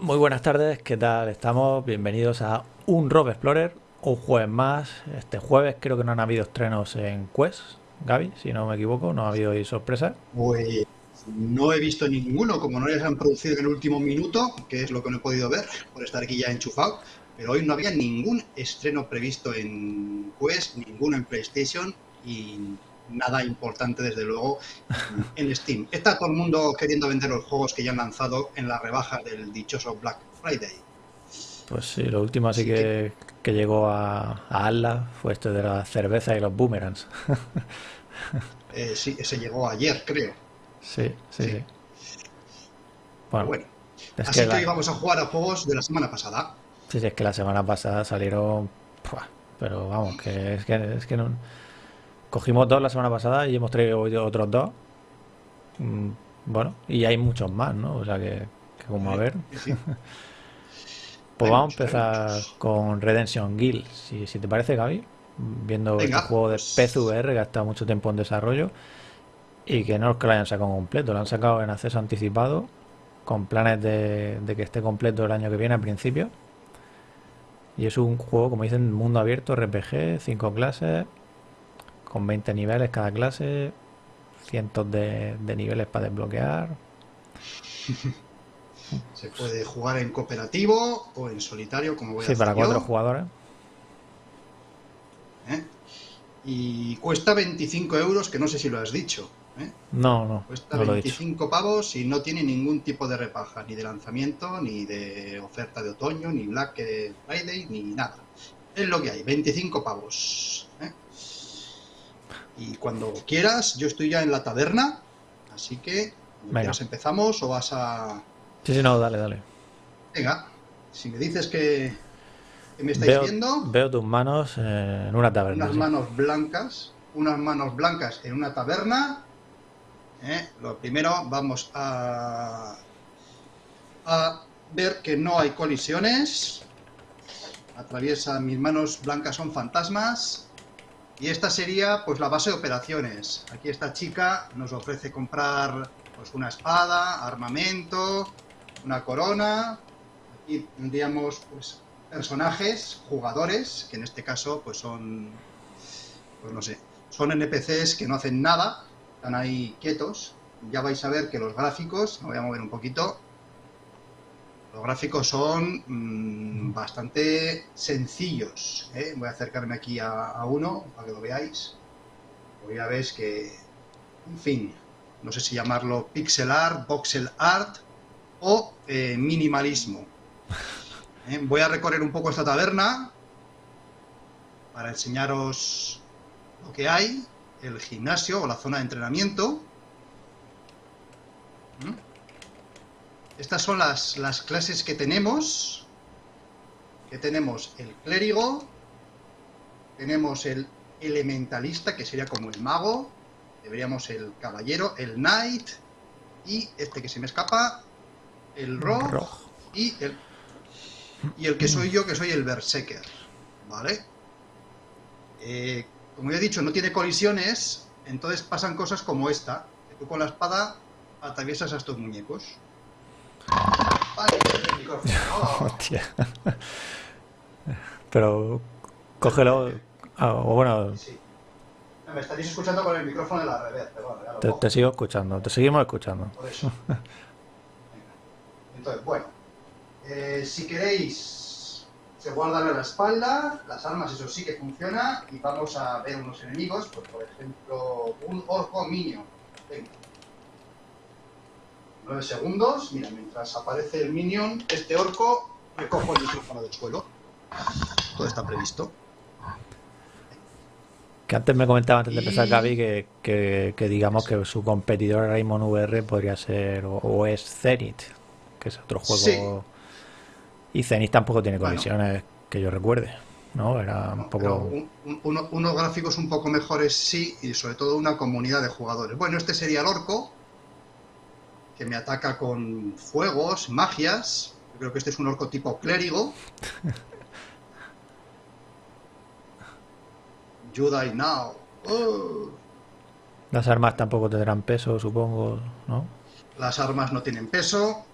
Muy buenas tardes, ¿qué tal estamos? Bienvenidos a un Rob Explorer, un jueves más. Este jueves creo que no han habido estrenos en Quest, Gaby, si no me equivoco, no ha habido ahí sorpresa. Pues no he visto ninguno, como no les han producido en el último minuto, que es lo que no he podido ver por estar aquí ya enchufado. Pero hoy no había ningún estreno previsto en Quest, ninguno en PlayStation y nada importante desde luego en Steam. Está todo el mundo queriendo vender los juegos que ya han lanzado en la rebaja del dichoso Black Friday. Pues sí, lo último así que, que llegó a, a Atlas fue esto de la cerveza y los boomerangs. Eh, sí, ese llegó ayer, creo. Sí, sí, sí. Bueno, Bueno, es así que que, la- hoy vamos a jugar a juegos de la semana pasada. sí, sí, es que la semana pasada salieron... Pero vamos, que es que, es que no... Cogimos dos la semana pasada y hemos traído otros dos. Mm, Bueno, y hay muchos más, ¿no? O sea que, que como a ver... Sí. Pues Hay vamos a muchos, empezar con Redemption Guild, si, si te parece, Gaby. Viendo Venga, este juego de pues- PCVR que ha estado mucho tiempo en desarrollo y que no es que lo hayan sacado completo, lo han sacado en acceso anticipado con planes de, de que esté completo el año que viene al principio. Y es un juego, como dicen, mundo abierto, RPG, 5 clases, con 20 niveles cada clase, cientos de, de niveles para desbloquear. Se puede jugar en cooperativo o en solitario, como voy a Sí, para yo, cuatro jugadores. ¿eh? Y cuesta 25 euros, que no sé si lo has dicho. ¿eh? No, no, Cuesta no lo he dicho. 25 pavos y no tiene ningún tipo de repaja, ni de lanzamiento, ni de oferta de otoño, ni Black Friday, ni nada. Es lo que hay, 25 pavos. ¿eh? Y cuando quieras, yo estoy ya en la taberna, así que Venga. empezamos o vas a... Sí, sí, no, dale, dale. Venga, si me dices que, que me estáis Veo, viendo, veo tus manos eh, en una taberna. unas sí. manos blancas, unas manos blancas en una taberna. ¿eh? Lo primero vamos a, a ver que no hay colisiones. Atraviesa mis manos blancas son fantasmas. Y esta sería pues la base de operaciones. Aquí esta chica nos ofrece comprar pues una espada, armamento, una corona. Aquí tendríamos pues personajes, jugadores, que en este caso pues son pues no sé, son NPCs que no hacen nada, están ahí quietos. Ya vais a ver que los gráficos, me voy a mover un poquito, los gráficos son mm, bastante sencillos. ¿eh? Voy a acercarme aquí a, a uno para que lo veáis. Pues ya veis que, en fin, no sé si llamarlo pixel art, voxel art o eh, minimalismo. ¿eh? Voy a recorrer un poco esta taberna para enseñaros lo que hay, el gimnasio o la zona de entrenamiento. Estas son las, las clases que tenemos. Que tenemos el clérigo, tenemos el elementalista, que sería como el mago, deberíamos el caballero, el knight, y este que se me escapa, el rogue, Rogue. y el, y el que soy yo, que soy el berserker, ¿vale? Eh, como ya he dicho, no tiene colisiones, entonces pasan cosas como esta, que tú con la espada atraviesas a estos muñecos. Vale, el micrófono. Oh. Hostia. Pero cógelo. ah, o bueno, Sí. Me estaréis escuchando con el micrófono de la revés, pero bueno, ya lo te, sigo escuchando, te seguimos escuchando. por eso. Venga. Entonces, bueno, eh, si queréis, se guardan a la espalda, las armas, eso sí que funciona, y vamos a ver unos enemigos, pues por ejemplo, un orco minion. Venga. 9 segundos, mira, mientras aparece el minion, este orco, recojo el micrófono del suelo. Todo está previsto. Que antes me comentaba, antes de empezar, Gaby, que, que, que digamos que su competidor Raymond VR podría ser, o, o es Zenith, que es otro juego. Y Zenith tampoco tiene Bueno. colisiones que yo recuerde, ¿no? Era un poco. un- un- uno- unos gráficos un poco mejores sí, y sobre todo una comunidad de jugadores. Bueno, este sería el orco, que me ataca con fuegos, magias. Yo creo que este es un orco tipo clérigo. You die now. Oh. Las armas tampoco tendrán peso, supongo, ¿no? Las armas no tienen peso.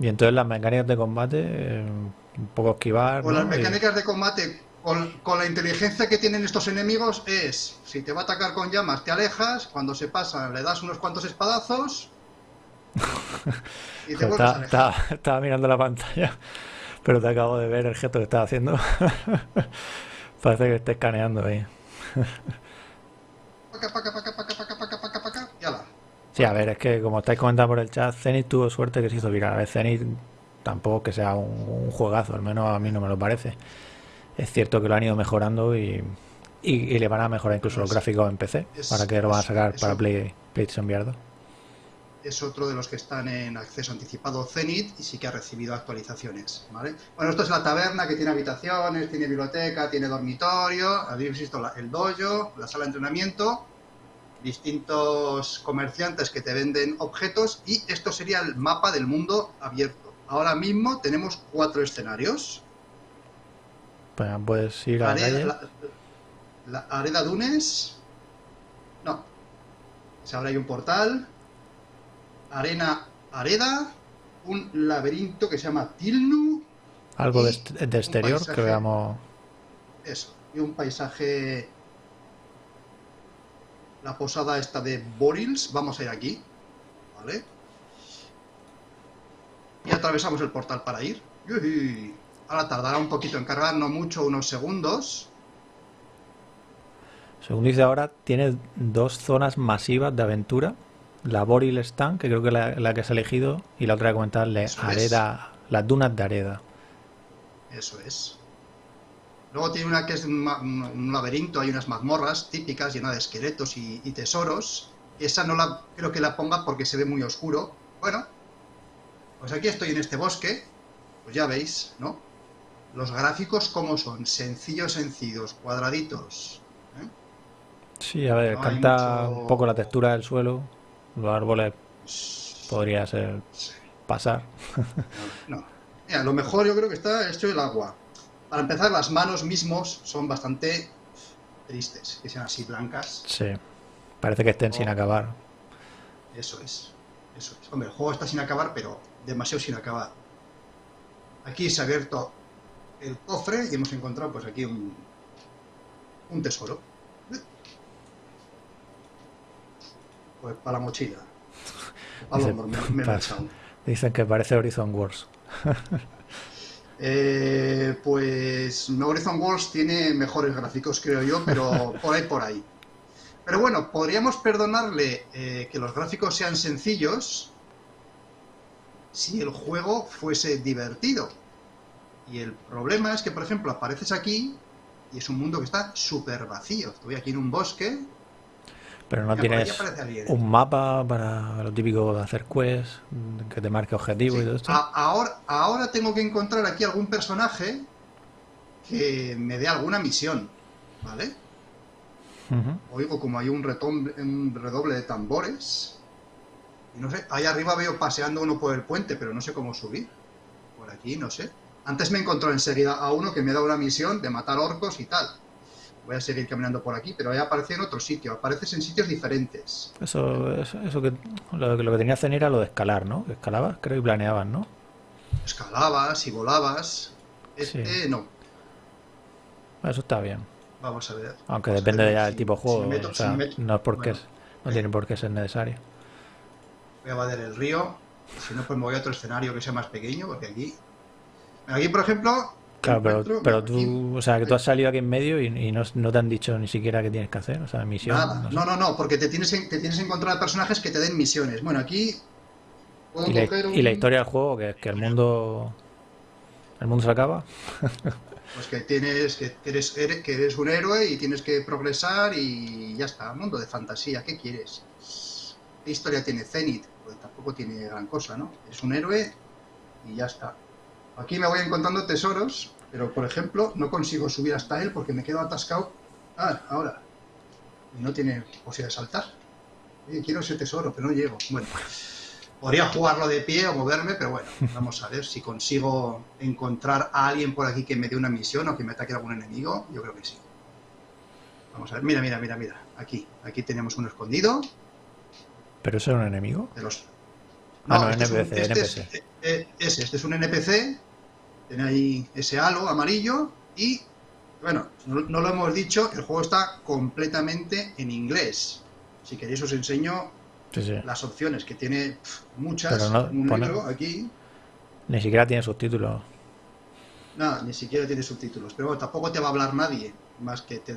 Y entonces las mecánicas de combate, eh, un poco esquivar. Con ¿no? las Y- mecánicas de combate, con, con la inteligencia que tienen estos enemigos, es: si te va a atacar con llamas, te alejas. Cuando se pasa, le das unos cuantos espadazos. y te vuelves a estaba, alejar. estaba- mirando la pantalla, pero te acabo de ver el gesto que estás haciendo. Parece que estés escaneando ahí. Paca, paca, paca, y ala. Sí, a ver, es que como estáis comentando por el chat, Zenith tuvo suerte que se hizo viral. A ver, Zenith tampoco que sea un, un juegazo, al menos a mí no me lo parece. Es cierto que lo han ido mejorando y, y, y le van a mejorar incluso los gráficos en PC, es- para que lo van a sacar es para Play, PlayStation VR 2. es otro de los que están en acceso anticipado Zenith y sí que ha recibido actualizaciones, ¿vale? Bueno, esto es la taberna que tiene habitaciones, tiene biblioteca, tiene dormitorio, habéis visto el dojo, la sala de entrenamiento, distintos comerciantes que te venden objetos y esto sería el mapa del mundo abierto. Ahora mismo tenemos cuatro escenarios. Pues puedes ir a la calle. la, la Areda Dunes. No. Se abre ahí un portal. Arena Areda. Un laberinto que se llama Tilnu. Algo de, exterior que paisaje. veamos. Eso. Y un paisaje. La posada esta de Borils. Vamos a ir aquí. ¿Vale? Y atravesamos el portal para ir. Yuhi. Ahora tardará un poquito en cargar, no mucho, unos segundos. Según dice ahora, tiene dos zonas masivas de aventura. La Boril Stand, que creo que es la, la que has elegido, y la otra que es. Areda, las dunas de Areda. Eso es. Luego tiene una que es un laberinto, hay unas mazmorras típicas llenas de esqueletos y, y tesoros. Esa no la creo que la ponga porque se ve muy oscuro. Bueno, pues aquí estoy en este bosque. Pues ya veis, ¿no? Los gráficos como son, sencillos, sencillos, cuadraditos. ¿eh? Sí, a ver, No canta mucho- un poco la textura del suelo. Los árboles podría ser Sí. pasar. No. Mira, lo mejor yo creo que está hecho el agua. Para empezar, las manos mismos son bastante tristes, que sean así blancas. Sí. Parece que estén sin Oh. acabar. Eso es. Eso es. Hombre, el juego está sin acabar, pero demasiado sin acabar. Aquí se ha abierto el cofre y hemos encontrado pues aquí un, un tesoro. Pues para la mochila. Dice, me, para-. Dicen que parece Horizon Wars. Eh, pues Horizon Wars tiene mejores gráficos, creo yo, pero por ahí, por ahí. Pero bueno, podríamos perdonarle eh, que los gráficos sean sencillos si el juego fuese divertido. Y el problema es que, por ejemplo, apareces aquí y es un mundo que está súper vacío. Estoy aquí en un bosque. Pero no tienes un mapa para lo típico de hacer quests, que te marque objetivos Sí, y todo esto. a- ahora, ahora tengo que encontrar aquí algún personaje que me dé alguna misión. ¿Vale? Oigo como hay un, un redoble de tambores. Y no sé, ahí arriba veo paseando uno por el puente, pero no sé cómo subir. Por aquí, no sé. Antes me encontró enseguida a uno que me da una misión de matar orcos y tal. Voy a seguir caminando por aquí, pero ahí aparece en otro sitio. Apareces en sitios diferentes. Eso, eso, eso que lo, que lo que tenía que hacer era lo de escalar, ¿no? Escalabas, creo, y planeabas, ¿no? Escalabas y volabas. Este Sí. no. Eso está bien. Vamos a ver. Aunque depende ver ya si- del tipo de si juego. me meto- o si sea, no es porque Bueno, es- no tiene por qué ser necesario. Voy a valer el río. Si no, pues me voy a otro escenario que sea más pequeño, porque aquí. Aquí, por ejemplo. Claro, pero, pero aquí- tú, o sea, que tú has salido aquí en medio y, y no, no te han dicho ni siquiera qué tienes que hacer, o sea, misión. Nada. no sé. No, no, no, porque te tienes, te tienes que encontrar personajes que te den misiones. Bueno, aquí. puedo Y la, coger un- y la historia del juego, que es que el mundo. El mundo se acaba. Pues que tienes. Que eres, eres- que eres un héroe y tienes que progresar y ya está. Mundo de fantasía, ¿qué quieres? ¿Qué historia tiene Zenith? Pues tampoco tiene gran cosa, ¿no? Es un héroe y ya está. Aquí me voy encontrando tesoros, pero por ejemplo, no consigo subir hasta él porque me quedo atascado. Ah, ahora. Y no tiene posibilidad de saltar. Oye, quiero ese tesoro, pero no llego. Bueno, podría jugarlo de pie o moverme, pero bueno, vamos a ver si consigo encontrar a alguien por aquí que me dé una misión o que me ataque algún enemigo. Yo creo que sí. Vamos a ver, mira, mira, mira, mira. Aquí, aquí tenemos uno escondido Pero eso era un enemigo. de los. Ah, no, este es un- NPC, este es- NPC. eh, eh, ese, este es un NPC, tiene ahí ese halo amarillo y, bueno, no, no lo hemos dicho, el juego está completamente en inglés. Si queréis os enseño Sí, sí. las opciones, que tiene muchas, Pero no un pone- libro aquí. Ni siquiera tiene subtítulos. Nada, ni siquiera tiene subtítulos. Pero bueno, tampoco te va a hablar nadie. Más que te.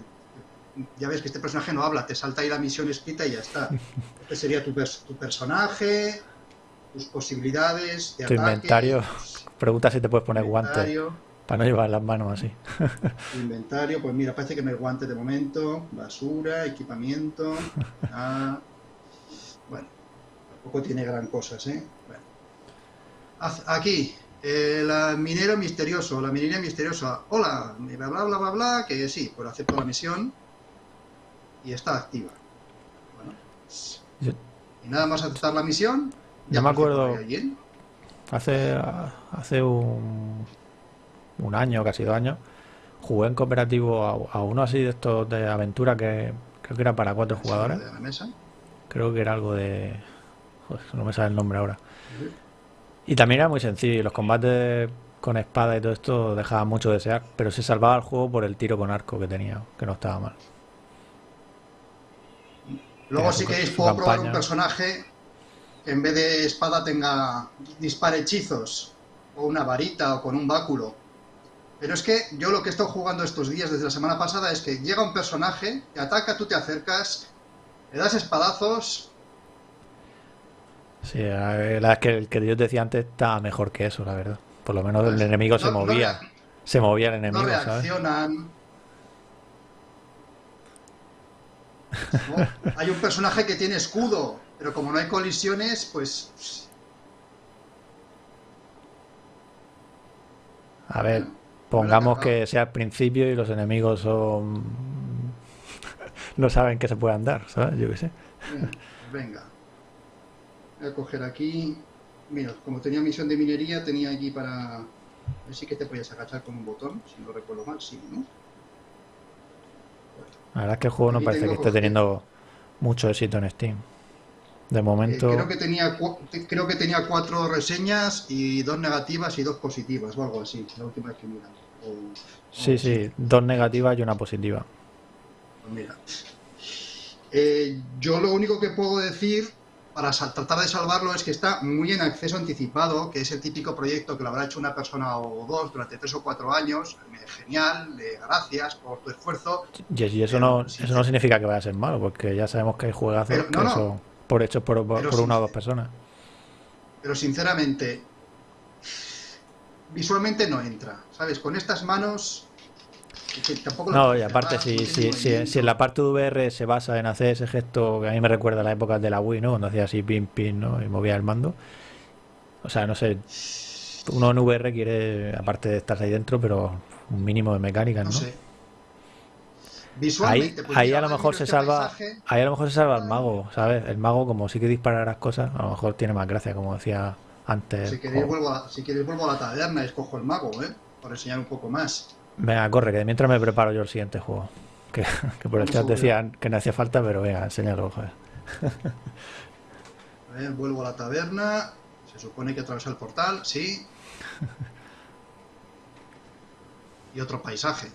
Ya ves que este personaje no habla, te salta ahí la misión escrita y ya está. Este sería tu, pers- tu personaje, tus posibilidades de Tu ataque, inventario. tus- Pregunta si te puedes poner guantes para no llevar las manos así. inventario, pues mira, parece que no hay guantes de momento. Basura, equipamiento. ah, bueno, tampoco tiene gran cosas, ¿eh? Bueno. Aquí, el eh, minero misterioso, la minería misteriosa. Hola, bla bla bla bla bla, que sí, pues acepto la misión y está activa. Bueno, y nada más aceptar la misión. Yo me acuerdo- alguien. Hace, hace un, un año, casi dos años, jugué en cooperativo a, a uno así de estos de aventura que creo que era para cuatro jugadores. De la mesa. Creo que era algo de... Joder, no me sale el nombre ahora. Y también era muy sencillo. Los combates con espada y todo esto dejaban mucho de desear, pero se salvaba el juego por el tiro con arco que tenía, que no estaba mal. Luego, si queréis, puedo probar un personaje en vez de espada tenga dispare hechizos, o una varita, o con un báculo. Pero es que yo lo que he estado jugando estos días, desde la semana pasada, es que llega un personaje, te ataca, tú te acercas, le das espadazos, Sí, la verdad es que el que yo te decía antes estaba mejor que eso, la verdad. Por lo menos el Pues, enemigo se no- no movía. Se movía el no enemigo, ¿sabes? reaccionan. ¿no? Hay un personaje que tiene escudo, pero como no hay colisiones, pues A ver, pongamos que sea al principio y los enemigos son... no saben que se puedan dar, ¿sabes? Yo qué sé. Venga. Voy a coger aquí. Mira, como tenía misión de minería, tenía aquí para. A ver si que te podías agachar con un botón, si no recuerdo mal, sí, ¿no? La verdad es que el juego no Aquí parece que esté teniendo mucho éxito en Steam. De Eh, momento, creo, que tenía, creo que tenía cuatro reseñas y dos negativas y dos positivas, o algo así, la última vez que mira. O- sí, sí, dos negativas y una positiva. Pues mira. Eh, yo lo único que puedo decir para tratar de salvarlo es que está muy en acceso anticipado, que es el típico proyecto que lo habrá hecho una persona o dos durante tres o cuatro años. Genial, eh, gracias por tu esfuerzo. Y, eso, Pero, no, sí, eso no significa que vaya a ser malo, porque ya sabemos que hay juegazos Pero, no, que no. son por hechos por, una o dos personas. Pero sinceramente, visualmente no entra. ¿Sabes? Con estas manos. que- tampoco No, y aparte, si, si, si, si en la parte de VR se basa en hacer ese gesto que a mí me recuerda a la época de la Wii, ¿no? Cuando hacía así pin pin, ¿no? Y movía el mando. O sea, no sé. Uno en VR quiere, aparte de estar ahí dentro, pero un mínimo de mecánica, ¿no? No sé. Ahí, Visualmente, pues ahí a lo mejor se salva, paisaje, ahí a lo mejor se salva el mago, ¿sabes? El mago como sí que dispara las cosas, a lo mejor tiene más gracia, como decía antes. Si queréis, vuelvo a, si queréis vuelvo a la taberna y escojo el mago, ¿eh? Por enseñar un poco más. Venga, corre, que mientras me preparo yo el siguiente juego. Que, que por el chat decían que no hacía falta, pero venga, enséñalo, joder. A ver, vuelvo a la taberna. Se supone que atraviesa el portal, sí. Y otro paisaje.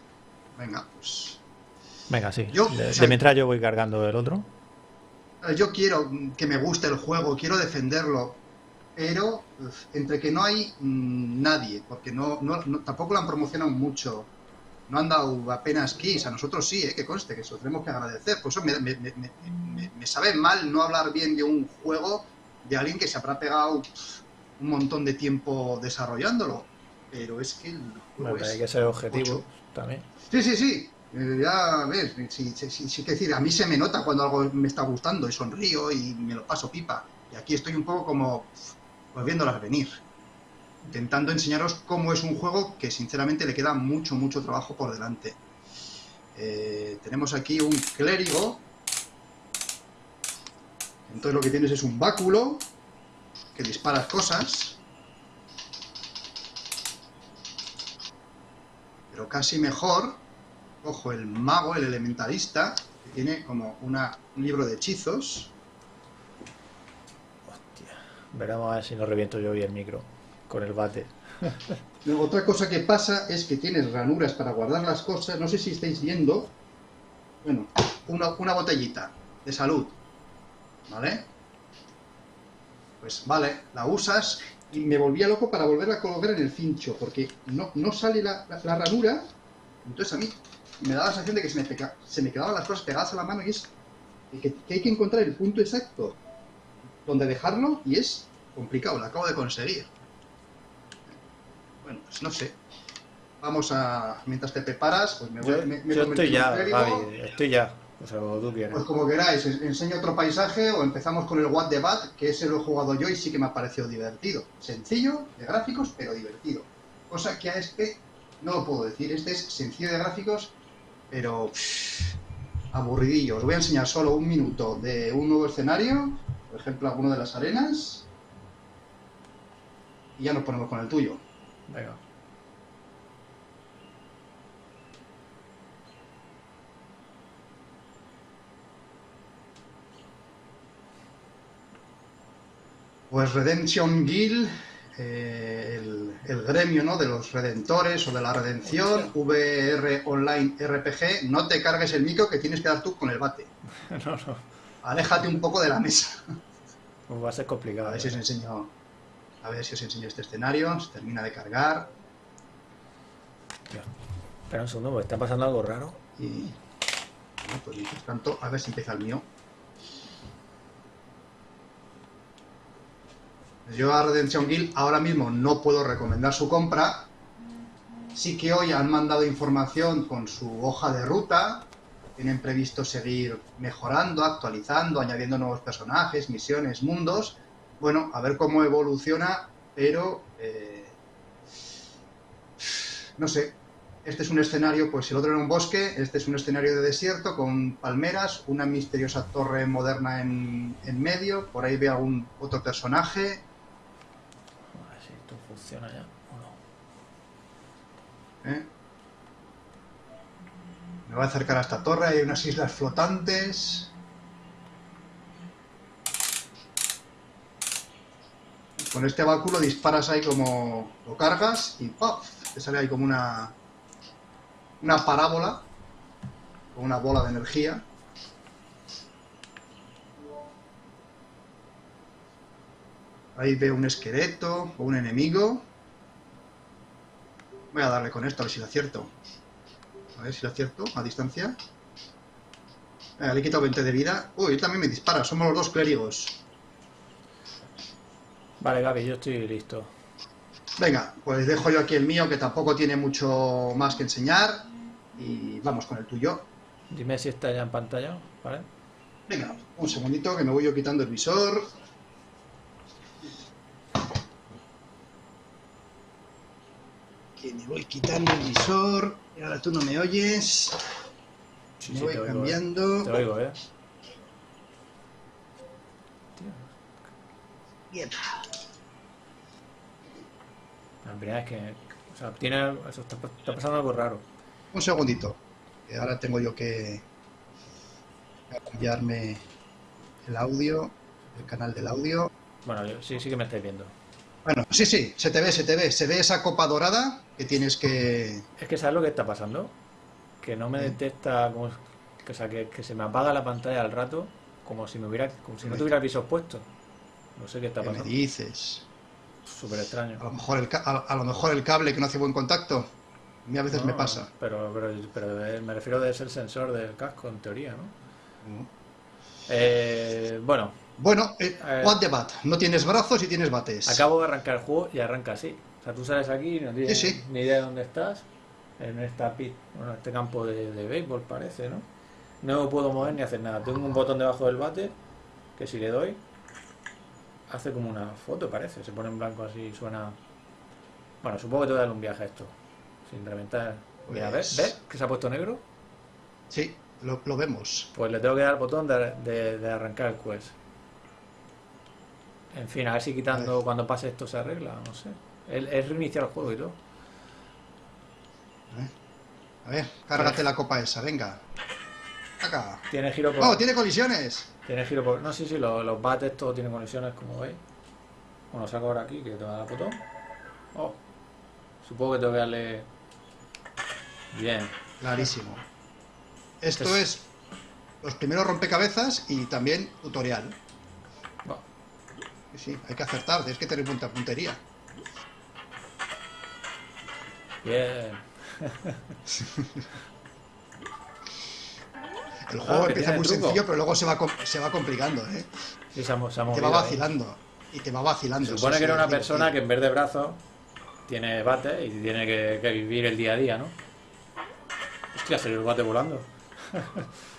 Venga, pues. Venga, sí. Yo, de, o de sea, mientras yo voy cargando el otro. Yo quiero que me guste el juego, quiero defenderlo. Pero entre que no hay mm, nadie, porque no, no- no- tampoco lo han promocionado mucho. No han dado apenas keys, a nosotros sí, eh, que conste, que eso tenemos que agradecer. Por eso me, me- me- me- sabe mal no hablar bien de un juego de alguien que se habrá pegado un montón de tiempo desarrollándolo. Pero es que el juego es ser ocho. también. Sí, sí, sí. Ya ves, sí, sí, sí, que decir, a mí se me nota cuando algo me está gustando y sonrío y me lo paso pipa. Y aquí estoy un poco como pues viéndolas venir. Intentando enseñaros cómo es un juego que sinceramente le queda mucho, mucho trabajo por delante. Eh, tenemos aquí un clérigo. Entonces lo que tienes es un báculo que disparas cosas. Pero casi mejor, cojo el mago, el elementalista, que tiene como una, un libro de hechizos. Veremos a ver si no reviento yo hoy el micro con el bate. Luego, otra cosa que pasa es que tienes ranuras para guardar las cosas. No sé si estáis viendo. Bueno, una, una botellita de salud. ¿Vale? Pues vale, la usas y me volvía loco para volverla a colocar en el cincho, porque no, no sale la, la- la ranura. Entonces a mí me daba la sensación de que se me, pega- se me quedaban las cosas pegadas a la mano y es que, que hay que encontrar el punto exacto donde dejarlo y es complicado, lo acabo de conseguir. Bueno, pues no sé. Vamos a. Mientras te preparas, pues me voy Yo, me- me yo estoy ya, estoy ya. O sea, como tú quieras. Pues como queráis, en- enseño otro paisaje o empezamos con el What the Bat, que ese lo he jugado yo y sí que me ha parecido divertido. Sencillo, de gráficos, pero divertido. Cosa que a este no lo puedo decir. Este es sencillo de gráficos, pero pff, aburridillo. Os voy a enseñar solo un minuto de un nuevo escenario, por ejemplo, alguno de las arenas, y ya nos ponemos con el tuyo. Venga. Pues Redemption Guild, eh, el, el gremio ¿no? de los redentores o de la redención, VR Online RPG, no te cargues el micro que tienes que dar tú con el bate. No, no. Aléjate un poco de la mesa. Pues va a ser complicado. A ver si ¿eh? os enseño, a ver si os enseño este escenario, se termina de cargar Espera un segundo, está pasando algo raro. y bueno, pues mientras tanto, a ver si empieza el mío. Yo a Redemption Guild ahora mismo no puedo recomendar su compra. Sí que hoy han mandado información con su hoja de ruta. Tienen previsto seguir mejorando, actualizando, añadiendo nuevos personajes, misiones, mundos. Bueno, a ver cómo evoluciona, pero eh, no sé. Este es un escenario, pues el otro era un bosque, este es un escenario de desierto con palmeras, una misteriosa torre moderna en, en medio, por ahí veo algún otro personaje, A ver si esto o. ¿eh? Me voy a acercar a esta torre, hay unas islas flotantes. Con este báculo disparas ahí como lo cargas y ¡paf! te sale ahí como una una parábola con una bola de energía. Ahí veo un esqueleto o un enemigo. Voy a darle con esto a ver si lo acierto. A ver si lo acierto a distancia. Venga, le he quitado 20 de vida. Uy, él también me dispara. Somos los dos clérigos. Vale, Gaby, yo estoy listo. Venga, pues dejo yo aquí el mío que tampoco tiene mucho más que enseñar. Y vamos con el tuyo. Dime si está ya en pantalla, ¿vale? Venga, un segundito que me voy yo quitando el visor. Que me voy quitando el visor. Y ahora tú no me oyes. Sí, me sí, voy te oigo, ¿eh? cambiando. Te oigo, ¿eh? Bien. La primera vez que... O sea, tiene... Eso está, está pasando algo raro. Un segundito. Que ahora tengo yo que cambiarme el audio, el canal del audio. Bueno, yo- sí, sí que me estáis viendo. Bueno, sí, sí, se te ve, se te ve. Se ve esa copa dorada que tienes que... Es que ¿sabes lo que está pasando? Que no me detecta... Como, que, o sea, que, que se me apaga la pantalla al rato como si me hubiera... Como si no tuviera el visor puesto. No sé qué está ¿Qué me pasando. dices? Súper extraño. A lo, mejor el, a, a lo mejor el cable que no hace buen contacto. A mí a veces me pasa. Pero, pero, pero me refiero de ser sensor del casco, en teoría, ¿no? Eh, bueno, Bueno, eh, Eh. what the bat. No tienes brazos y tienes bates. acabo de arrancar el juego y arranca así. O sea, tú sales aquí y no tienes Sí, sí. ni idea de dónde estás. En esta pit, bueno, este campo de, de béisbol parece, ¿no? No puedo mover ni hacer nada. Tengo un botón debajo del bate que si le doy hace como una foto, parece. Se pone en blanco así, suena. Bueno, supongo que te voy a dar un viaje a esto. Sin reventar. Mira, ¿ves? Pues- ¿Ves que se ha puesto negro? Sí, lo, lo vemos. Pues le tengo que dar al botón de, de- de arrancar el quest. En fin, a ver si quitando cuando pase esto se arregla, no sé. Es, reiniciar el juego y todo. A ver, cárgate la copa esa, venga. Acá. Tiene giro por. ¡Oh, tiene colisiones! Tiene giro por. No, sí, sí, los, los bates todos tienen conexiones, como veis. Bueno, saco ahora aquí, que te va a dar botón. Oh. Supongo que tengo que darle... Bien. Clarísimo. Esto Es- es los primeros rompecabezas y también tutorial. Sí, hay que acertar, tienes que tener buena puntería. Bien. El juego que empieza muy sencillo, pero luego se va, se va complicando, ¿eh? Sí, se ha, mo- se ha Te va ahí. vacilando. Y te va vacilando. Se supone que era una persona que en vez de brazos tiene bate y tiene que, que vivir el día a día, ¿no? Hostia, se le bate volando.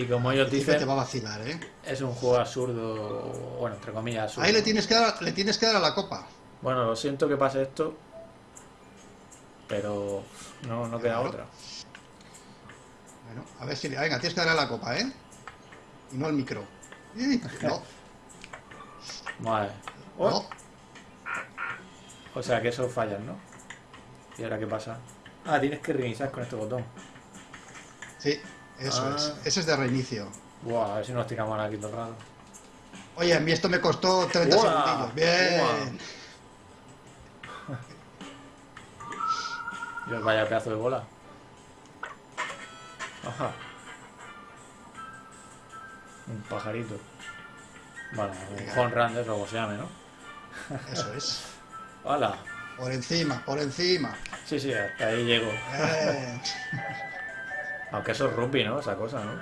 y como ellos te dicen, va a vacilar, ¿eh? es un juego absurdo, bueno, entre comillas absurdo. Ahí le tienes que dar, le tienes que dar a la copa. Bueno, lo siento que pase esto, pero no, no queda Claro. otra. Bueno, a ver si... le- Venga, tienes que darle a la copa, ¿eh? Y no al micro. Ih, No, Vale. Oh, no. O sea que eso fallan, ¿no? ¿Y ahora qué pasa? Ah, tienes que reiniciar con este botón. Sí, eso Ah. es. Ese es de reinicio. Buah, a ver si nos tiramos aquí todo el rato. Oye, a mí esto me costó 30 Uah, segundillos. Bien. Dios, vaya pedazo de bola. Ajá. Un pajarito. Bueno, un home run de eso, como se llame, ¿no? Eso es. ¡Hala! Por encima, por encima. Sí, sí, hasta ahí llego. Bien. Aunque eso es rugby, ¿no? Esa cosa, ¿no?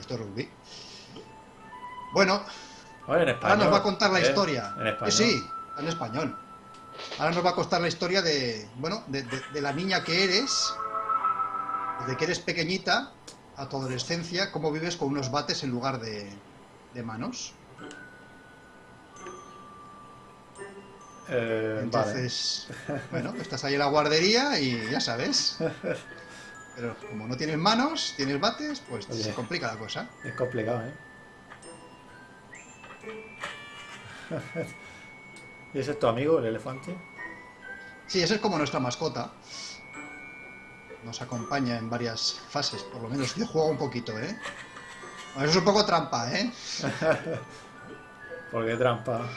Esto es rugby. Bueno, Oye, en ahora español. nos va a contar la ¿eh? historia. En español. Eh, sí, en español. Ahora nos va a contar la historia de, bueno, de, de- de la niña que eres, desde que eres pequeñita a tu adolescencia, cómo vives con unos bates en lugar de, de manos. Eh, Entonces, bueno, estás ahí en la guardería y ya sabes. Pero como no tienes manos, tienes bates, pues Oye. se complica la cosa. Es complicado, ¿eh? ¿Y ese es tu amigo, el elefante? Sí, esa es como nuestra mascota. Nos acompaña en varias fases, por lo menos yo juego un poquito, ¿eh? Bueno, eso es un poco trampa, ¿eh? Porque trampa.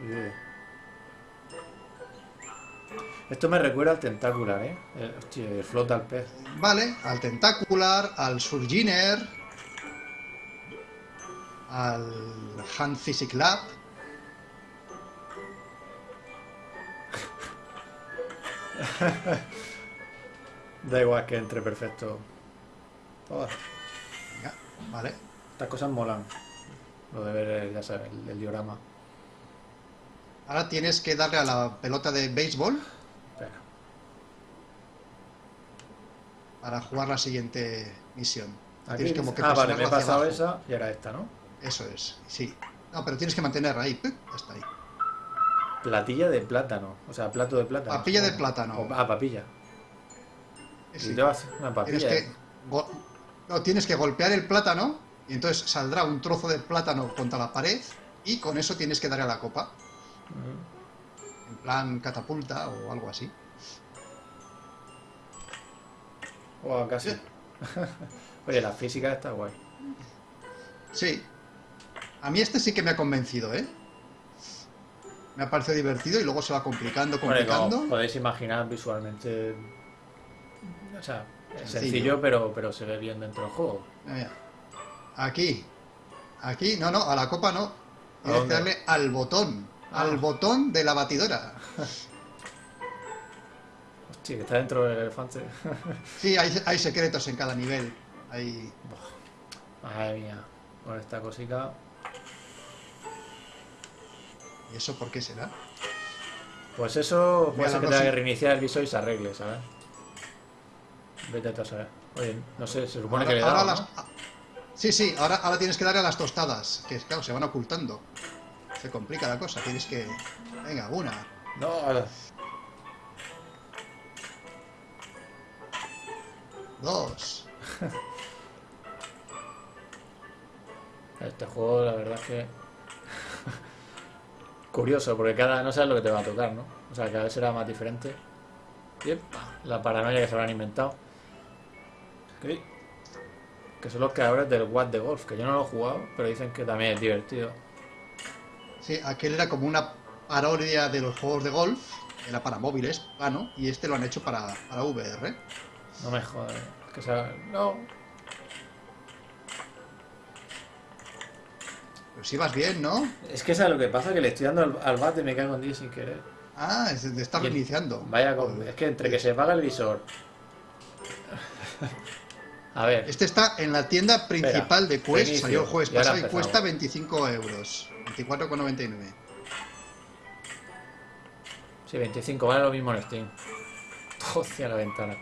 Oye. Esto me recuerda al tentácular, ¿eh? Eh, Hostia, flota el pez. Vale, al tentacular, al surginer, al hand physic lab. Da igual que entre perfecto. Todas. Venga, vale. Estas cosas molan. Lo de ver, eh, ya sabes, el, el diorama. Ahora tienes que darle a la pelota de béisbol Espera. Para jugar la siguiente misión. Aquí Tienes como que ah, vale, me he pasado abajo. esa y ahora esta, ¿no? Eso es, sí. No, pero tienes que mantenerla ahí. Hasta ahí. Platilla de plátano. O sea, plato de plátano. Papilla de plátano. o- ah, papilla. Sí. Y te vas una Tienes papilla. que, go- no, tienes que golpear el plátano y entonces saldrá un trozo de plátano contra la pared y con eso tienes que darle a la copa. En plan catapulta o algo así. Oh, casi. Oye, la física está guay. Sí. A mí este sí que me ha convencido, ¿eh? Me ha parecido divertido y luego se va complicando, Bueno, y como complicando. podéis imaginar visualmente. O sea, es Sencillo. sencillo, pero, pero se ve bien dentro del juego. Mira, Aquí. Aquí, no, no, a la copa no. Tienes que dónde? darle al botón. Ah. Al botón de la batidora. Hostia, que está dentro del elefante. Sí, hay, hay secretos en cada nivel. Hay... Madre mía. Con esta cosica. ¿Y eso por qué será? Pues eso puede ser que tenga que reiniciar el visor y se arregle, ¿sabes? Vete a saber. Oye, no sé, se supone Ahora- que le dado, las- Sí, sí, ahora, ahora tienes que darle a las tostadas, que claro, se van ocultando. Se complica la cosa, tienes que... Venga, una, No, dos... Este juego, la verdad es que. Curioso, porque cada. No sabes lo que te va a tocar, ¿no? O sea, cada vez será más diferente. Y ¡epa! la paranoia que se habrán inventado. ¿Qué? que son los creadores del What de Golf, que yo no lo he jugado, pero dicen que también es divertido. Sí, aquel era como una parodia de los juegos de golf, era para móviles, plano, y este lo han hecho para, para VR. No me jodas, que sea... No. Pero si vas bien, ¿no? Es que sabes lo que pasa, que le estoy dando al, al bate y me caigo en 10 sin querer. Ah, es de estar Y el- reiniciando. Vaya con... Es que entre que se paga el visor... A ver, Este está en la tienda principal de Quest, reinicio, salió el jueves pasado y cuesta 25 euros. 24,99. sí, 25, vale lo mismo en Steam. Hostia, la ventana.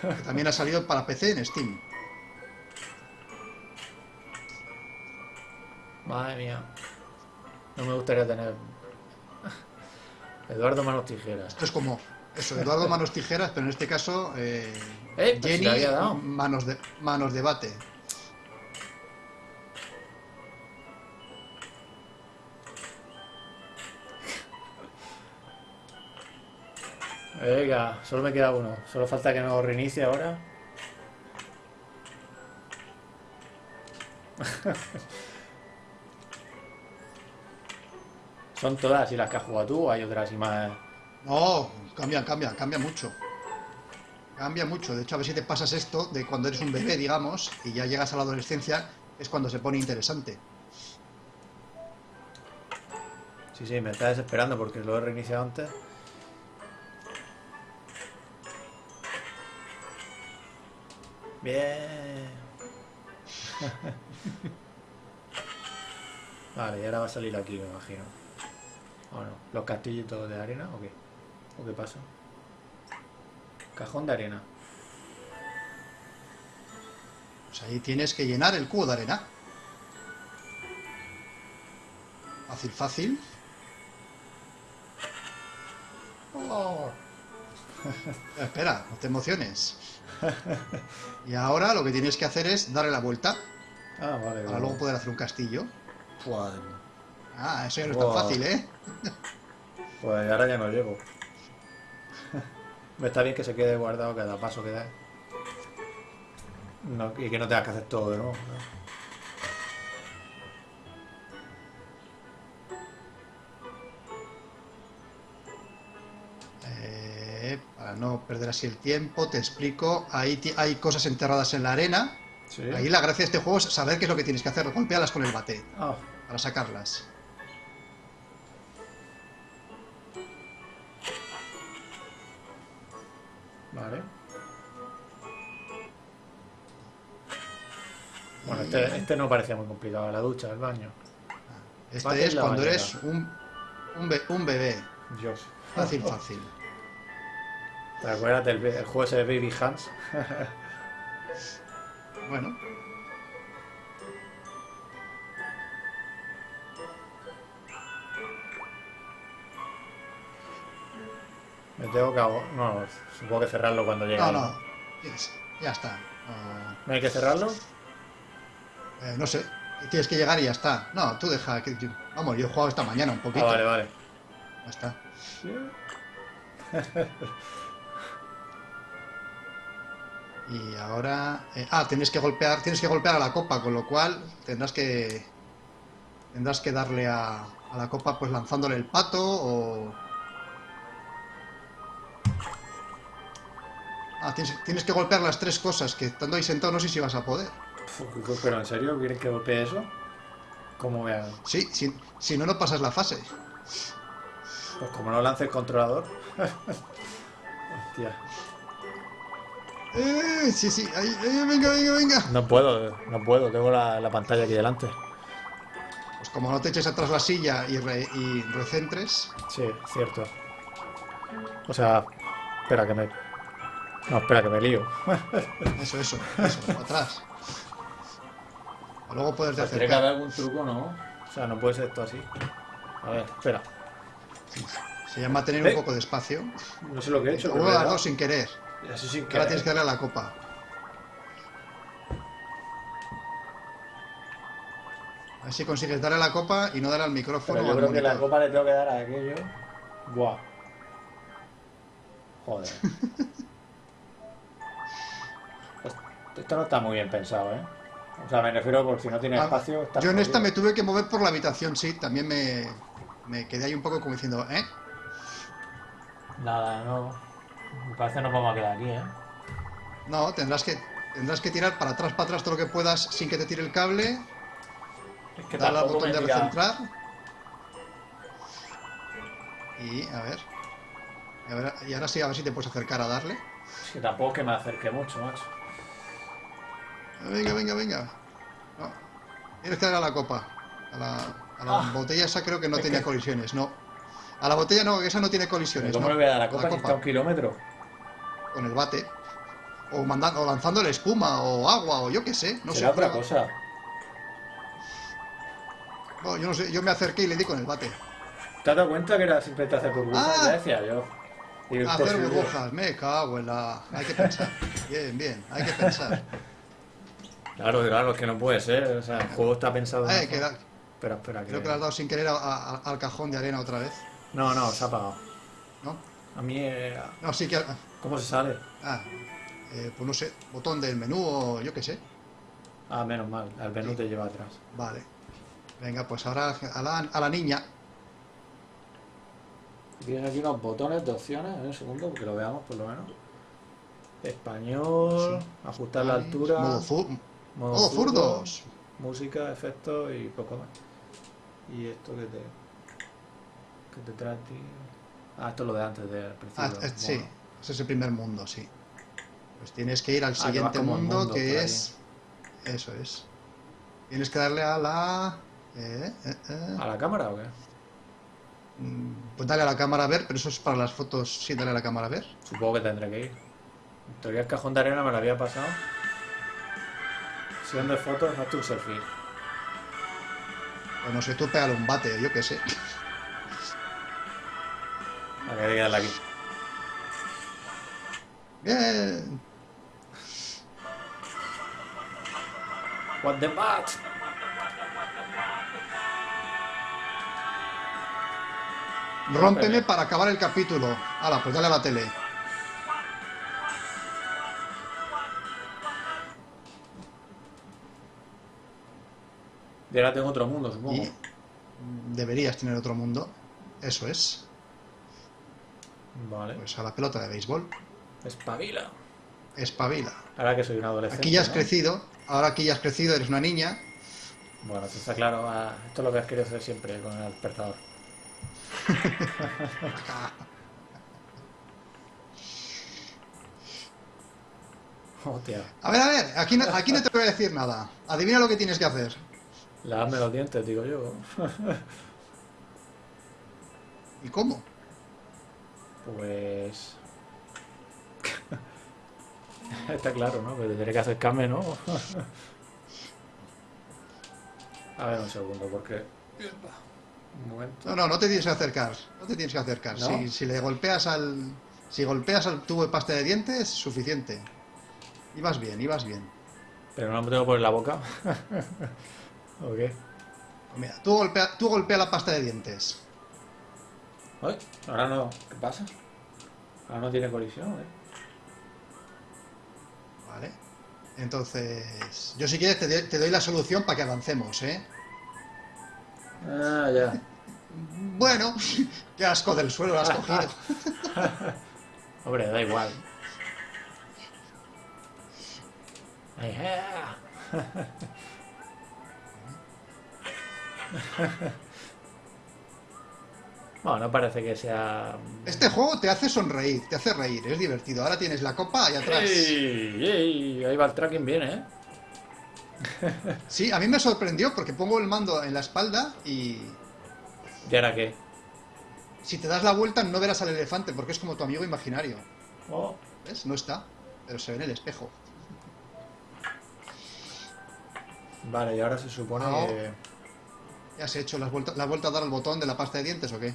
Que también ha salido para PC en Steam. Madre mía. No me gustaría tener... Eduardo Manos Tijeras. Esto es como eso, Eduardo Manos Tijeras, pero en este caso eh, Eh, pues si dado. Manos de Manos de Venga, solo me queda uno. Solo falta que no reinicie ahora. ¿Son todas y las que has jugado tú o hay otras y más? No, cambia, cambia, cambia mucho. Cambia mucho. De hecho, a ver si te pasas esto de cuando eres un bebé, digamos, y ya llegas a la adolescencia, es cuando se pone interesante. Sí, sí, me está desesperando porque lo he reiniciado antes. Bien. Vale, y ahora va a salir aquí, me imagino. ¿O no? ¿Los castillitos de arena o qué? ¿O qué pasa? Cajón de arena. Pues ahí tienes que llenar el cubo de arena. Fácil, fácil. Oh. Espera, no te emociones. Y ahora lo que tienes que hacer es darle la vuelta Ah, vale, para vale. luego poder hacer un castillo. Joder. Ah, eso ya no es tan fácil, ¿eh? Pues ahora ya no llego. Está bien que se quede guardado cada paso que da. No, y que no tengas que hacer todo de nuevo. ¿no? Para no perder así el tiempo, te explico. Ahí hay cosas enterradas en la arena. Sí. Ahí la gracia de este juego es saber qué es lo que tienes que hacer. Golpealas con el bate Ah, para sacarlas. vale. Bueno, este, este no parecía muy complicado. La ducha, el baño. Este Bate es cuando bañera. eres un, un, be- un bebé. Dios. Fácil, fácil. ¿Te acuerdas del el juego ese de Baby Hands? Bueno, Me tengo que... No, supongo que cerrarlo cuando llegue. no, no. Ya está. No, ¿No hay que cerrarlo? eh, no sé. Tienes que llegar y ya está. No, tú deja que. yo- Vamos, yo he jugado esta mañana un Ah, poquito. vale, vale. Ya está. Y ahora. eh, ah, tienes que golpear. Tienes que golpear a la copa, con lo cual tendrás que. Tendrás que darle a, a la copa pues lanzándole el pato o. Ah, tienes, tienes que golpear las tres cosas, que estando ahí sentado no sé si vas a poder. Pero en serio, ¿quieres que golpee eso? ¿Cómo hago? Sí, si, si no, no pasas la fase. Pues como no lance el controlador. Hostia. Eh, sí, sí, ahí, eh, venga, venga, venga. No puedo, no puedo, tengo la, la pantalla aquí delante. Pues como no te eches atrás la silla y, re- y recentres, Sí, cierto. O sea, espera que me. No, espera que me lío. eso, eso, eso, atrás. O luego puedes de Tiene que haber algún truco, ¿no? O sea, no puede ser esto así. A ver, espera. Se llama tener Eh. un poco de espacio. No sé lo que he hecho, O pero me he las dado. dos sin querer. Así sin Que ahora tienes que darle a la copa. A ver si consigues darle a la copa y no darle al micrófono. Pero yo al creo que la copa le tengo que dar a aquello. Buah. Joder. Esto no está muy bien pensado, ¿eh? O sea, me refiero por si no tiene Ah, espacio. Yo en esta me tuve que mover por la habitación, sí. También me, me quedé ahí un poco como diciendo, ¿eh? Nada, no. Me parece que nos vamos a quedar aquí, ¿eh? No, tendrás que, tendrás que tirar para atrás, para atrás todo lo que puedas sin que te tire el cable. Es que Dale al botón de recentrar. Y a ver. Y, a ver- y ahora sí, a ver si te puedes acercar a darle. Es que tampoco es que me acerque mucho, macho. Venga, venga, venga. No. Tienes que darle a la copa. A la, a la Ah. botella esa creo que no tenía que- colisiones, no. A la botella no, que esa no tiene colisiones. ¿Cómo no. le voy a dar a la copa si está a un kilómetro? Con el bate. O, mandando, o lanzándole espuma o agua o yo qué sé. No sé. Será otra cosa. No, yo no sé. Yo me acerqué y le di con el bate. ¿Te has dado cuenta que era simplemente hacer burbujas? Ah. Ya decía yo. Y Hacer burbujas, me cago en la. Hay que pensar. Bien, bien, hay que pensar. Claro, claro, es que no puede ser. O sea, el juego está pensado. una que da- Espera, espera. creo que le has dado sin querer a- a- al cajón de arena otra vez, No, no, se ha apagado. ¿no? A mí. eh, No, sí que. ¿Cómo se sale? Ah, eh, pues no sé, botón del menú o yo qué sé. Ah, menos mal. El menú Sí. te lleva atrás. Vale. Venga, pues ahora a la, a la niña. Tienes aquí unos botones de opciones. En un segundo, porque lo veamos por lo menos. Español, ajustar la altura, Modo, fu- modo modo zurdo, zurdos. música, efectos y poco más. Y esto que te. Que te ti. Ah, esto es lo de antes del principio. Ah, eh, sí, ese es el primer mundo, sí. Pues tienes que ir al Ah, siguiente mundo, que ahí. es. Eso es. Tienes que darle a la. eh, eh, eh. ¿A la cámara o qué? Mm, Pues dale a la cámara a ver, pero eso es para las fotos. Sí, dale a la cámara a ver. Supongo que tendré que ir. Teoría el cajón de arena me lo había pasado. Sesión de fotos, hazte un selfie. O no sé, tú pégale un bate, yo qué sé. A que hay que darle aquí. Bien. What the bat? Rómpeme para acabar el capítulo. Hala, pues dale a la tele. Y ahora tengo otro mundo, supongo. Y deberías tener otro mundo. Eso es. Vale. Pues a la pelota de béisbol. Espabila. Espabila. Ahora que soy un adolescente. Aquí ya has ¿no? crecido. Ahora aquí ya has crecido, eres una niña. Bueno, eso está claro. ah, esto es lo que has querido hacer siempre con el despertador. Hostia. A ver, a ver, aquí no, aquí no te voy a decir nada. Adivina lo que tienes que hacer. Lavarme los dientes, digo yo. ¿Y cómo? Pues. Está claro, ¿no? Pero tendré que acercarme, ¿no? A ver un segundo, porque. Un momento. No, no, no te tienes que acercar. No te tienes que acercar. ¿No? Si, si le golpeas al. Si golpeas al tubo de pasta de dientes, suficiente. Ibas bien, ibas bien. Pero no me tengo que poner la boca. ¿O qué? Pues Mira, tú golpea, tú golpea la pasta de dientes. Ay, ahora no. ¿Qué pasa? Ahora no tiene colisión, ¿eh? Vale. Entonces, yo si quieres te, de- te doy la solución para que avancemos, ¿eh? Ah, ya. Bueno, qué asco del suelo lo has cogido. Hombre, da igual. Bueno, no parece que sea. Este juego te hace sonreír, te hace reír, es divertido. Ahora tienes la copa ahí atrás. ¡Ey! ¡Ey! Ahí va el tracking bien, ¿eh? Sí, a mí me sorprendió porque pongo el mando en la espalda y ¿Y ahora qué? si te das la vuelta no verás al elefante porque es como tu amigo imaginario. Oh, ¿Ves? No está, pero se ve en el espejo. vale, y ahora se supone que. ¿Ya has hecho la vuelta, la vuelta a dar al botón de la pasta de dientes o qué?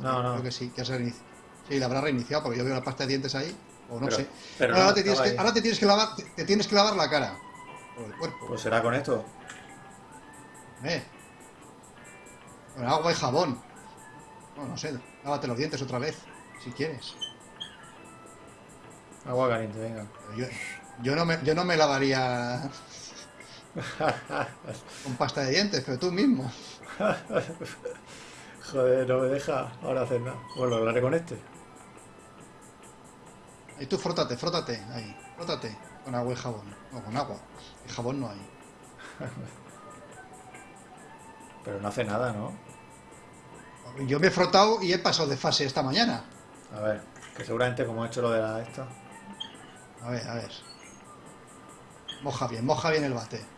No, no. Creo que sí, que has reinici- Sí, la habrá reiniciado porque yo veo la pasta de dientes ahí. O no Pero- sé. pero ahora, no, te tienes que, ahí. ahora te tienes que lavar, te, te tienes que lavar la cara. O el cuerpo. Pues será con esto. Eh. Con agua y jabón. No, no sé. Lávate los dientes otra vez, si quieres. Agua caliente, venga. Yo, no, me, yo no me lavaría Con pasta de dientes, pero tú mismo. Joder, no me deja ahora hacer nada. Bueno, lo haré con este. Ahí tú frótate, frótate, ahí, frótate. Con agua y jabón. No, con agua. Y jabón no hay. Pero no hace nada, ¿no? Yo me he frotado y he pasado de fase esta mañana. A ver, que seguramente como he hecho lo de la esta. A ver, a ver. Moja bien, moja bien el bate.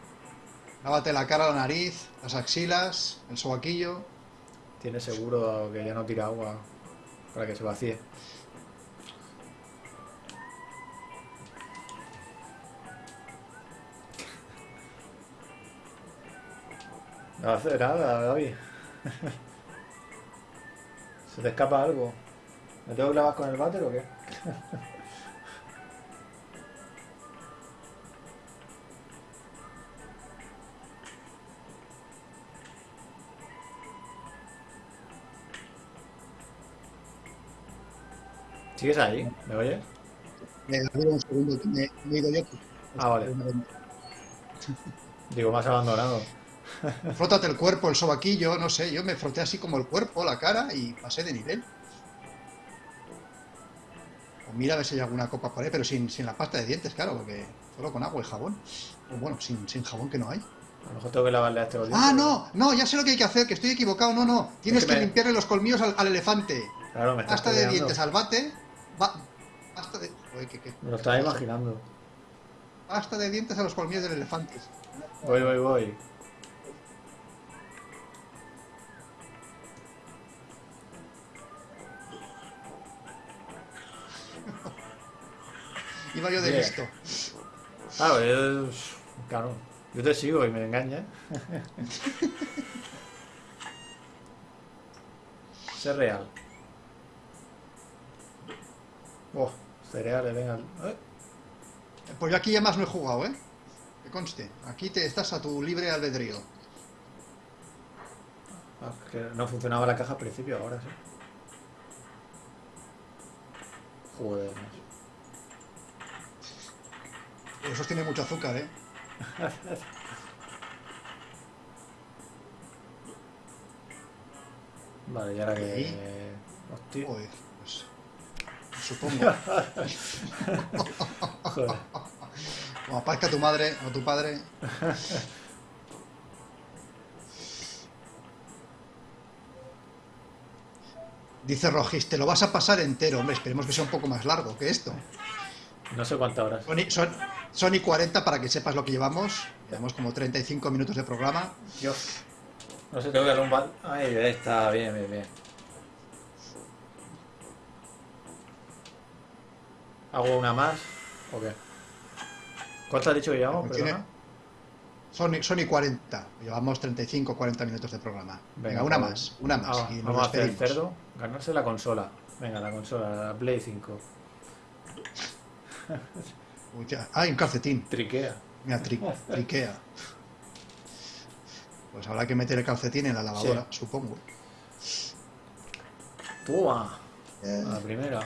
Lávate la cara, la nariz, las axilas, el sobaquillo. Tiene seguro que ya no tira agua para que se vacíe. No hace nada, David. ¿Se te escapa algo? ¿Me tengo que clavar con el váter o qué? ¿Sigues ahí? ¿Me oyes? Me da un segundo, que me, me he ido yo. Ah, vale. Digo, más abandonado. Frótate el cuerpo, el sobaquillo, no sé, yo me froté así como el cuerpo, la cara y pasé de nivel. O mira a ver si hay alguna copa por ahí, pero sin, sin la pasta de dientes, claro, porque solo con agua y jabón. O bueno, sin, sin jabón que no hay. A lo mejor tengo que lavarle a este dientes. Ah, no, no, ya sé lo que hay que hacer, que estoy equivocado, no, no. Tienes que que, me- limpiarle los colmillos al, al elefante. Claro, me Pasta de dientes al bate. Va, pasta de. Joder, ¿qué- qué? Me lo estaba imaginando. Pasta de dientes a los colmillos del elefante. Voy, voy, voy. Iba yo de Bien. listo. Claro, yo, claro, yo te sigo y me engañas. Ser real. Oh, cereales, venga. Eh, Pues yo aquí ya más no he jugado, ¿eh? Que conste. Aquí te estás a tu libre albedrío. ah, que no funcionaba la caja al principio, ahora sí. Joder. Eso tiene mucho azúcar, ¿eh? Vale, y ahora que. Hostia. Joder, pues. Supongo. Joder. Como aparezca tu madre o tu padre. Dice Rojis, te lo vas a pasar entero. Hombre, esperemos que sea un poco más largo que esto. No sé cuántas horas. Son, y- son, son y 40 para que sepas lo que llevamos. Llevamos como 35 minutos de programa. Yo. No sé, tengo que darle un bal. Ahí está, bien, bien, bien. ¿Hago una más? ¿O qué? ¿Cuánto has dicho que llevamos? Perdona. Son, y- son y 40. Llevamos 35 40 minutos de programa. Venga, Venga, una más, una más. ah, y vamos a hacer el cerdo. Ganarse la consola. Venga, la consola, la Play 5. Uy, ya. Ah, y un calcetín. Triquea. Mira, tri- triquea. Pues habrá que meter el calcetín en la lavadora, supongo. Toma. Eh, A la primera.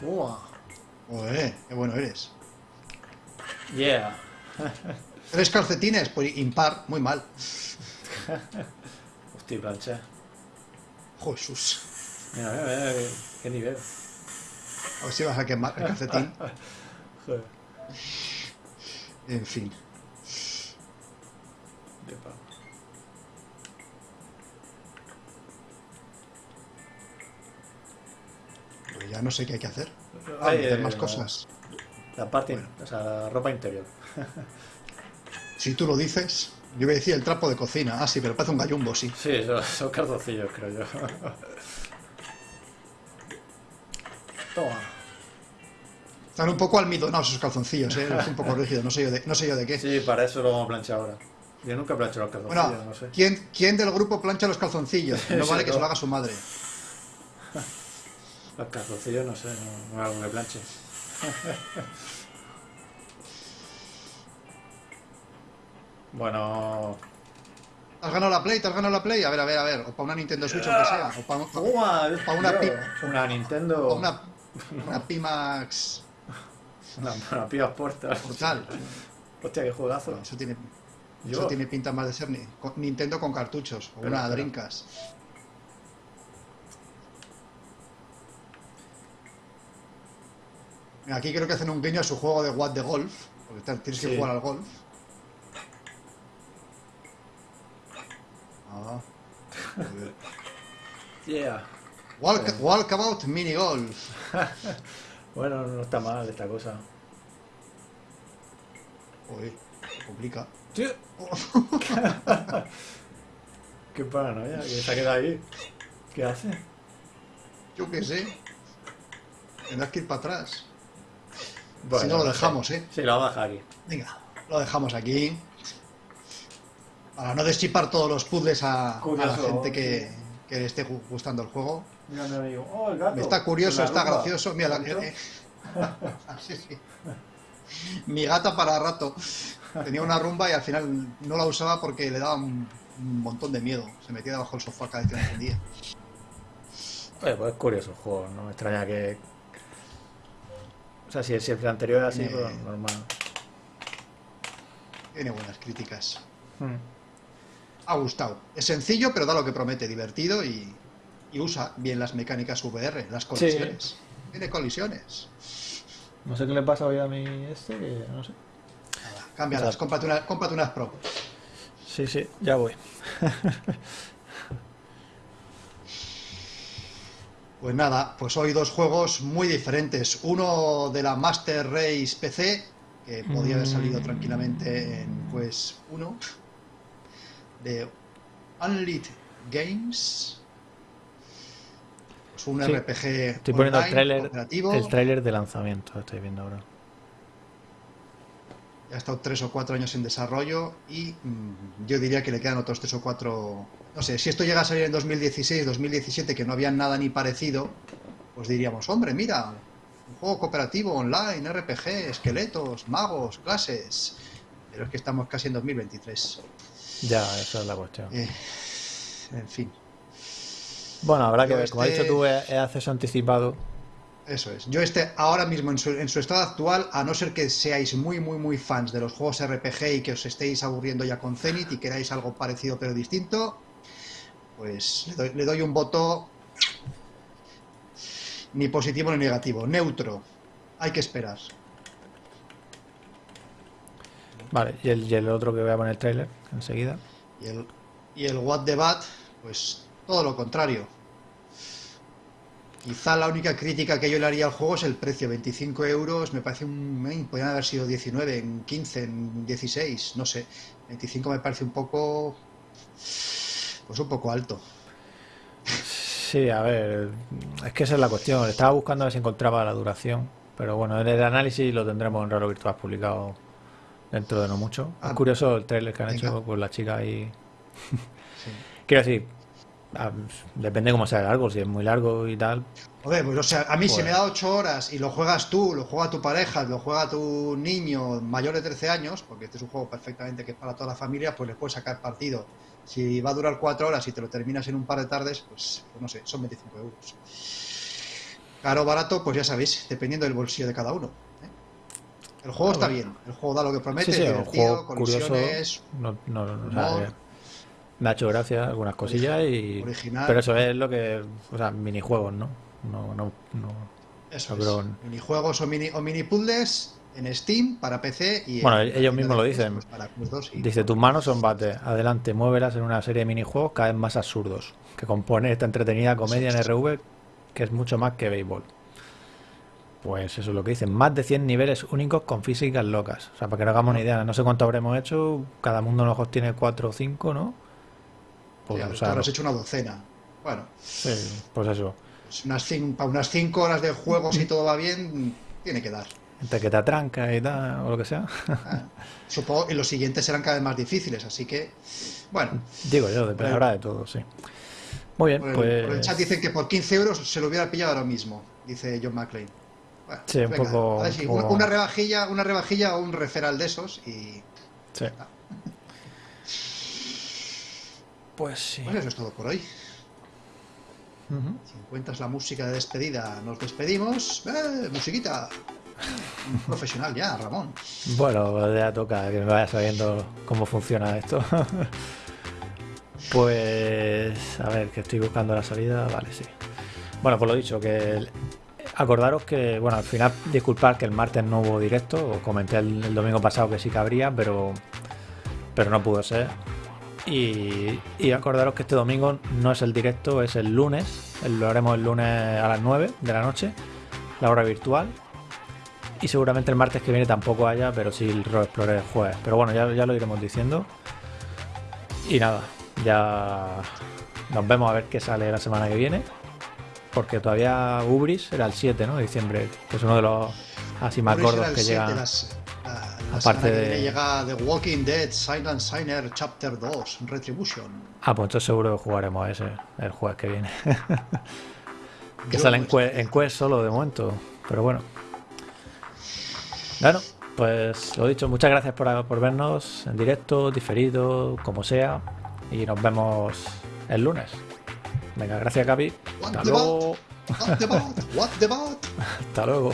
Toma. joder, qué bueno eres. Yeah. Tres calcetines, pues impar, muy mal. Hostia, plancha. Jesús. Mira, mira, mira, qué, qué nivel. A ver si vas a quemar el calcetín. Joder. En fin. Ya no sé qué hay que hacer. Ah, Ay, meter eh, más cosas. La parte, Bueno. o sea, la ropa interior. Si tú lo dices, yo voy a decir el trapo de cocina. Ah, sí, pero parece un gallumbo, sí. Sí, son, son calzoncillos, creo yo. Toma. Están un poco almidonados esos calzoncillos, ¿eh? Es un poco rígido, no sé yo de, no sé yo de qué. Sí, para eso lo vamos a planchar ahora. Yo nunca plancho los calzoncillos, Bueno, no sé. ¿quién, ¿quién del grupo plancha los calzoncillos? No vale que se lo haga su madre. Los calzoncillos no sé, no, no algo que planche. bueno. ¿Has ganado la Play? ¿Te has ganado la Play? A ver, a ver, a ver. O para una Nintendo Switch, aunque sea. O para, ¡Toma! Pa' una Una Nintendo. o una, una Pimax Una, una Pia Portal. Portal. Hostia, qué juegazo. Eso tiene, Yo- eso tiene pinta más de ser ni- Nintendo con cartuchos o una. Dreamcast. Aquí creo que hacen un guiño a su juego de What de Golf, porque tienes que Sí. jugar al golf. Ah. Yeah. Walk, Sí. Walkabout Mini Golf. Bueno, no está mal esta cosa. Uy, complica. Sí. Qué paranoia, que se ha quedado ahí. ¿Qué hace? Yo qué sé. Tendrás que ir para atrás. Bueno, si no lo dejamos, ¿eh? Sí, lo vamos a dejar aquí. Venga, lo dejamos aquí. Para no deschipar todos los puzzles a, a la gente que, que le esté gu- gustando el juego. Mira mi amigo. Oh, el gato. Está curioso, está rumba. gracioso. Mira, la- eh, sí, sí. Mi gata para rato. Tenía una rumba y al final no la usaba porque le daba un, un montón de miedo. Se metía debajo del sofá cada vez que la encendía. Oye, pues es curioso el juego, no me extraña que. O sea, si, si el anterior era así, Tiene- pues normal. Tiene buenas críticas. Hmm. Ha gustado. Es sencillo, pero da lo que promete, divertido y, y usa bien las mecánicas VR, las colisiones. Tiene colisiones. No sé qué le pasa hoy a mi este, que no sé. Nada, cámbialas, cómprate, una- cómprate unas Pro. Sí, sí, ya voy. Pues nada, pues hoy dos juegos muy diferentes. Uno de la Master Race PC, que podía haber salido Mm. tranquilamente en pues 1, de Unlit Games. Pues un Sí, RPG Estoy poniendo el online, cooperativo. el tráiler de lanzamiento, lo estoy viendo ahora. Ha estado tres o cuatro años en desarrollo y mm, yo diría que le quedan otros tres o cuatro. No sé, si esto llega a salir en 2016, 2017, que no había nada ni parecido, pues diríamos, hombre, mira, un juego cooperativo online, RPG, esqueletos, magos, clases. Pero es que estamos casi en 2023. Ya, esa es la cuestión. Eh, en fin, Bueno, habrá que ver. Como ha este- dicho tú, es, es acceso anticipado. Eso es. Yo este ahora mismo en su, en su estado actual, a no ser que seáis muy, muy, muy fans de los juegos RPG y que os estéis aburriendo ya con Zenith y queráis algo parecido pero distinto, pues le doy, le doy un voto ni positivo ni negativo, neutro. Hay que esperar. Vale, y el, y el otro que voy a poner el tráiler enseguida. Y el, y el What the Bat, pues todo lo contrario. Quizá la única crítica que yo le haría al juego es el precio, 25 euros, me parece un... eh, podrían haber sido 19, en 15, en 16, no sé. 25 me parece un poco... Pues un poco alto. Sí, a ver, es que esa es la cuestión. Estaba buscando a ver si encontraba la duración, pero bueno, en el análisis lo tendremos en Raro Virtual publicado dentro de no mucho. Es Ah, curioso el trailer que han venga. hecho con la chica ahí. Sí. Quiero decir, depende cómo sea largo, si es muy largo y tal. Joder, pues o sea, a mí si Joder. me da 8 horas y lo juegas tú, lo juega tu pareja, lo juega tu niño mayor de 13 años, porque este es un juego perfectamente que es para toda la familia, pues le puedes sacar partido. Si va a durar 4 horas y te lo terminas en un par de tardes, pues, pues no sé, son 25 euros. Caro o barato, pues ya sabéis, dependiendo del bolsillo de cada uno. ¿eh? El juego está bien, el juego da lo que promete, Sí, sí, divertido, curioso. No, no, no, humor. Me ha hecho gracia algunas cosillas y. original. Pero eso es lo que. O sea, minijuegos, ¿no? No, no, no. Eso no es. Minijuegos o mini, o mini puzzles en Steam para PC y Bueno, en- ellos mismos lo pues, dicen. para Quest 2 y- Dice, tus manos son bate. Adelante, muévelas en una serie de minijuegos cada vez más absurdos, que compone esta entretenida comedia en RV que es mucho más que béisbol. Pues eso es lo que dicen. Más de 100 niveles únicos con físicas locas. O sea, para que no hagamos una idea, no sé cuánto habremos hecho. Cada mundo a lo mejor tiene 4 o 5, ¿no? Pues, Ya, o tú sea, habrás hecho una docena. Bueno, sí, pues eso. pues unas cin- para unas 5 horas de juego, si todo va bien, tiene que dar. Entre que te atranca y tal, o lo que sea. Ah, Supongo que los siguientes serán cada vez más difíciles, así que, bueno, Digo yo, depende, habrá de todo, sí. Muy bien, por el, pues. por el chat dicen que por 15 euros se lo hubiera pillado ahora mismo, dice John. Bueno, Sí, un poco- a ver si un poco- una, rebajilla, una rebajilla o un referral de esos y Sí. Pues sí. pues eso es todo por hoy. Ujú. Si encuentras la música de despedida, nos despedimos. ¡Eh, musiquita! un profesional ya, Ramón. Bueno, ya toca que me vaya sabiendo cómo funciona esto. pues, a ver, que estoy buscando la salida. Vale, sí. Bueno, pues lo dicho, que acordaros que, bueno, al final, disculpad que el martes no hubo directo. Os comenté el, el domingo pasado que sí que habría, pero, pero no pudo ser. Y, y acordaros que este domingo no es el directo, es el lunes. Lo haremos el lunes a las 9 de la noche, la hora virtual. Y seguramente el martes que viene tampoco haya, pero sí el Road Explorer el jueves. Pero bueno, ya, ya lo iremos diciendo. Y nada, ya nos vemos a ver qué sale la semana que viene. Porque todavía Ubris era el 7 ¿no? de diciembre, que es uno de los así más gordos que llegan. las- la- aparte semana que de- viene llega The Walking Dead Silent Signer Chapter 2 Retribution. Ah, pues entonces seguro que jugaremos ese el jueves que viene. que sale en, Quest, en Quest solo de momento. Pero bueno. Bueno, pues lo dicho, muchas gracias por, por vernos en directo, diferido, como sea. Y nos vemos el lunes. Venga, gracias. What Hasta luego. Hasta luego.